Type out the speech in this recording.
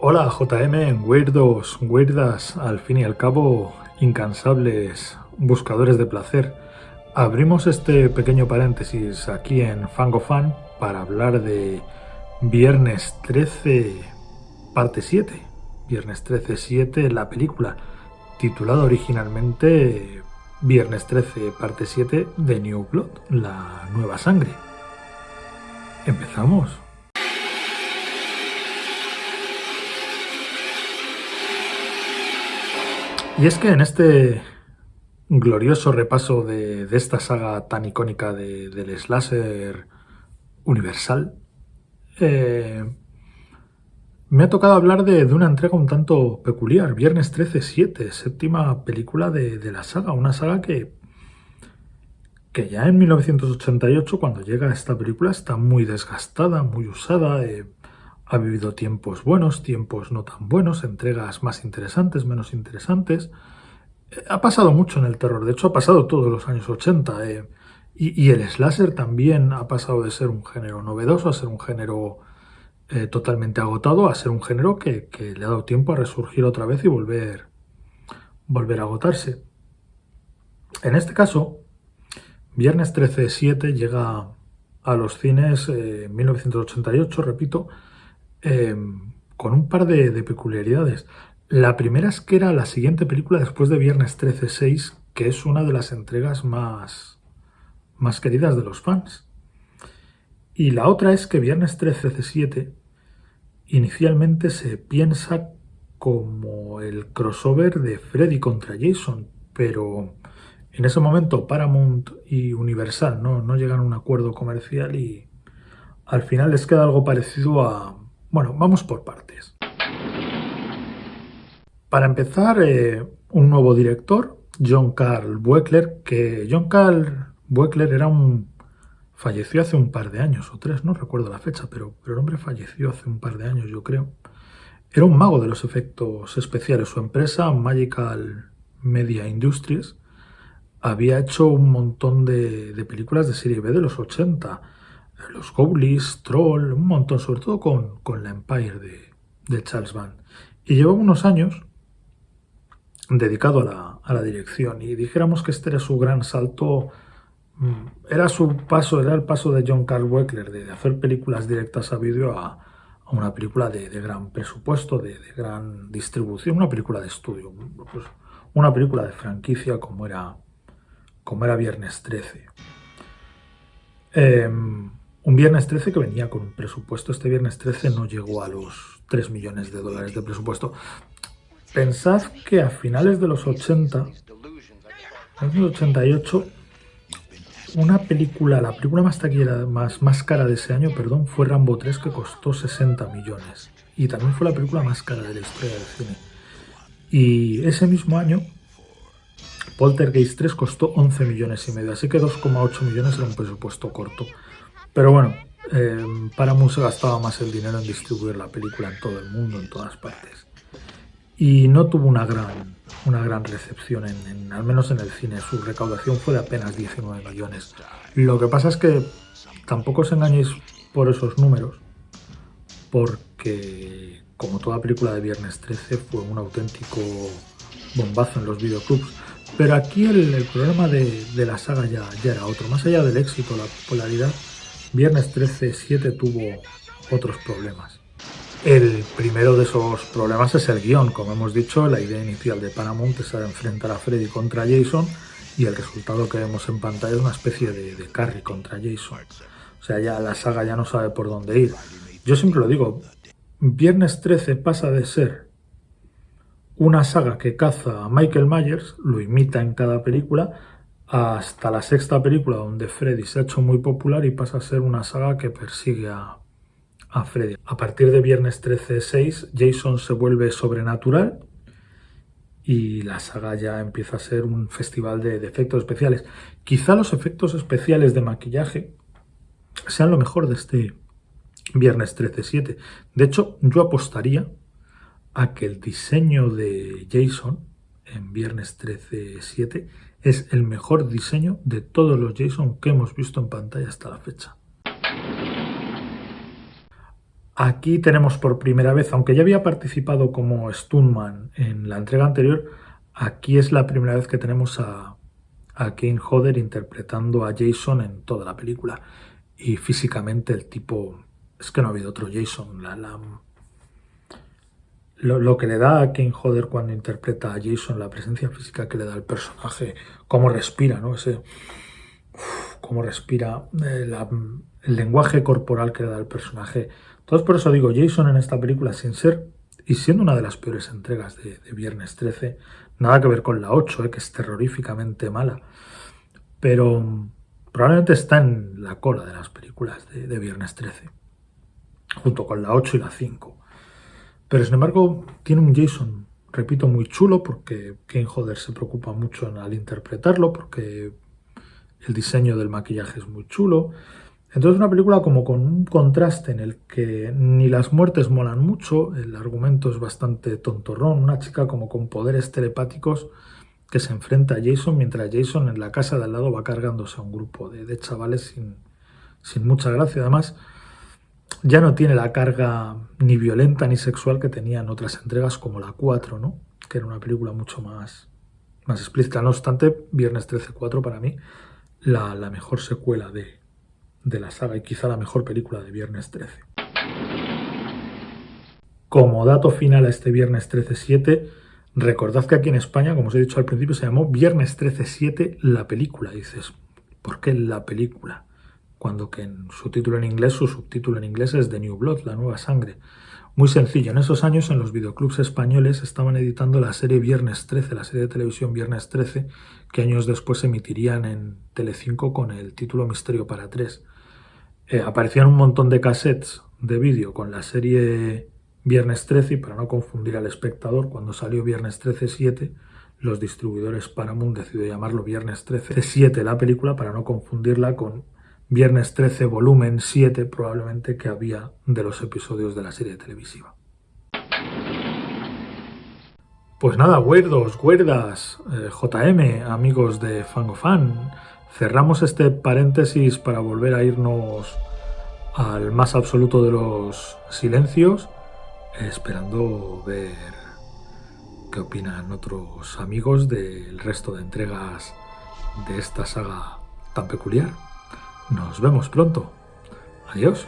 Hola JM, weirdos, weirdas, al fin y al cabo, incansables buscadores de placer. Abrimos este pequeño paréntesis aquí en Fangofan para hablar de Viernes 13, parte 7. Viernes 13, 7, la película, titulada originalmente Viernes 13, parte 7 de New Blood, la nueva sangre. Empezamos. Y es que en este glorioso repaso de, esta saga tan icónica del slasher universal, eh, me ha tocado hablar de, una entrega un tanto peculiar, Viernes 13-7, séptima película de, la saga, una saga que, que ya en 1988, cuando llega esta película, está muy desgastada, muy usada, eh, ha vivido tiempos buenos, tiempos no tan buenos, entregas más interesantes, menos interesantes. Eh, ha pasado mucho en el terror, de hecho ha pasado todos los años 80. Eh, y, el slasher también ha pasado de ser un género novedoso a ser un género eh, totalmente agotado, a ser un género que, le ha dado tiempo a resurgir otra vez y volver, volver a agotarse. En este caso, Viernes 13-7 llega a los cines en 1988, repito, Em, con un par de, peculiaridades. La primera es que era la siguiente película después de Viernes 13-6, que es una de las entregas más, más queridas de los fans. Y la otra es que Viernes 13-7 inicialmente se piensa como el crossover de Freddy contra Jason, pero en ese momento Paramount y Universal no, no llegan a un acuerdo comercial y al final les queda algo parecido a, bueno, vamos por partes. Para empezar, eh, un nuevo director, John Carl Buechler, que John Carl Buechler era un... falleció hace un par de años, o tres, no recuerdo la fecha, pero, pero el hombre falleció hace un par de años, yo creo. Era un mago de los efectos especiales. Su empresa, Magical Media Industries, había hecho un montón de, de películas de serie B de los 80, los Goblies, Troll, un montón, sobre todo con, con la Empire de, Charles Van. Y llevaba unos años dedicado a la, a la, dirección y dijéramos que este era su gran salto, mm, era su paso, era el paso de John Carl Weckler de hacer películas directas a vídeo a, una película de, gran presupuesto, de, gran distribución, una película de estudio, pues una película de franquicia como era, como era Viernes 13. Un viernes 13 que venía con un presupuesto, este viernes 13 no llegó a los 3 millones de dólares de presupuesto. Pensad que a finales de los 80, en los 88, una película, la película más taquillera, más, más cara de ese año, perdón, fue Rambo 3 que costó 60 millones. Y también fue la película más cara de la historia del cine. Y ese mismo año, Poltergeist 3 costó 11 millones y medio, así que 2,8 millones era un presupuesto corto. Pero bueno, eh, Paramount se gastaba más el dinero en distribuir la película en todo el mundo, en todas partes. Y no tuvo una gran, una gran recepción, en, al menos en el cine. Su recaudación fue de apenas 19 millones. Lo que pasa es que tampoco os engañéis por esos números, porque como toda película de Viernes 13 fue un auténtico bombazo en los videoclubs. Pero aquí el, problema de, de, la saga ya, ya era otro. Más allá del éxito, la popularidad, Viernes 13-7 tuvo otros problemas. El primero de esos problemas es el guion. Como hemos dicho, la idea inicial de Paramount es enfrentar a Freddy contra Jason y el resultado que vemos en pantalla es una especie de, de Carrie contra Jason. O sea, ya la saga ya no sabe por dónde ir. Yo siempre lo digo, Viernes 13 pasa de ser una saga que caza a Michael Myers, lo imita en cada película, hasta la sexta película donde Freddy se ha hecho muy popular y pasa a ser una saga que persigue a, Freddy. A partir de Viernes 13-6 Jason se vuelve sobrenatural y la saga ya empieza a ser un festival de, efectos especiales. Quizá los efectos especiales de maquillaje sean lo mejor de este Viernes 13-7. De hecho, yo apostaría a que el diseño de Jason en Viernes 13-7 es el mejor diseño de todos los JSON que hemos visto en pantalla hasta la fecha. Aquí tenemos por primera vez, aunque ya había participado como Stuntman en la entrega anterior, aquí es la primera vez que tenemos a, a Kane Hodder interpretando a Jason en toda la película. Y físicamente el tipo... Es que no ha habido otro Jason. La, la, lo, que le da a Kane Hodder cuando interpreta a Jason, la presencia física que le da al personaje, cómo respira, ¿no? Ese, cómo respira, eh, el lenguaje corporal que le da al personaje. Entonces por eso digo, Jason en esta película, sin ser y siendo una de las peores entregas de, Viernes 13, nada que ver con la 8, eh, que es terroríficamente mala, pero probablemente está en la cola de las películas de, de Viernes 13, junto con la 8 y la 5. Pero sin embargo tiene un Jason, repito, muy chulo porque Kane Hodder se preocupa mucho al interpretarlo, porque el diseño del maquillaje es muy chulo. Entonces una película como con un contraste en el que ni las muertes molan mucho, el argumento es bastante tontorrón, una chica como con poderes telepáticos que se enfrenta a Jason mientras Jason en la casa de al lado va cargándose a un grupo de, chavales sin, sin mucha gracia. Además, ya no tiene la carga ni violenta ni sexual que tenía en otras entregas como la 4, ¿no? que era una película mucho más, más explícita. No obstante, Viernes 13-4 para mí la, mejor secuela de, de la saga y quizá la mejor película de Viernes 13. Como dato final a este Viernes 13-7, recordad que aquí en España, como os he dicho al principio, se llamó Viernes 13-7 la película. dices, ¿por qué la película? Cuando que en su título en inglés, su subtítulo en inglés es The New Blood, la nueva sangre. Muy sencillo, en esos años en los videoclubs españoles estaban editando la serie Viernes 13, la serie de televisión Viernes 13, que años después emitirían en Telecinco con el título Misterio para tres. Eh, aparecían un montón de cassettes de vídeo con la serie Viernes 13 y para no confundir al espectador, cuando salió Viernes 13-7, los distribuidores Paramount decidió llamarlo Viernes 13-7 la película para no confundirla con Viernes 13, volumen 7 probablemente que había de los episodios de la serie televisiva. Pues nada, huerdos, huerdas, eh, JM, amigos de Fangofan, cerramos este paréntesis para volver a irnos al más absoluto de los silencios, esperando ver qué opinan otros amigos del resto de entregas de esta saga tan peculiar. Nos vemos pronto. Adiós.